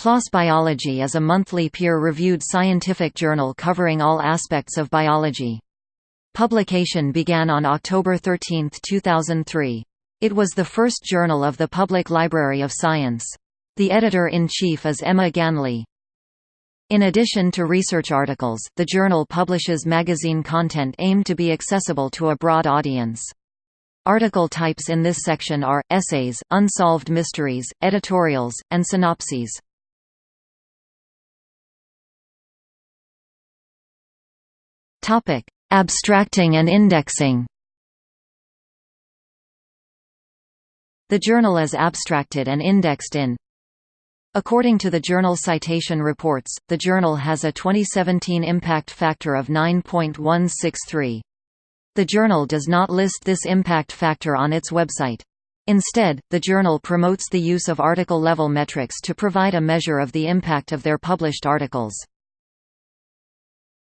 PLOS Biology is a monthly peer-reviewed scientific journal covering all aspects of biology. Publication began on October 13, 2003. It was the first journal of the Public Library of Science. The editor-in-chief is Emma Ganley. In addition to research articles, the journal publishes magazine content aimed to be accessible to a broad audience. Article types in this section are, essays, unsolved mysteries, editorials, and synopses. Topic: Abstracting and indexing. The journal is abstracted and indexed in According to the Journal Citation Reports, the journal has a 2017 impact factor of 9.163. The journal does not list this impact factor on its website. Instead, the journal promotes the use of article-level metrics to provide a measure of the impact of their published articles.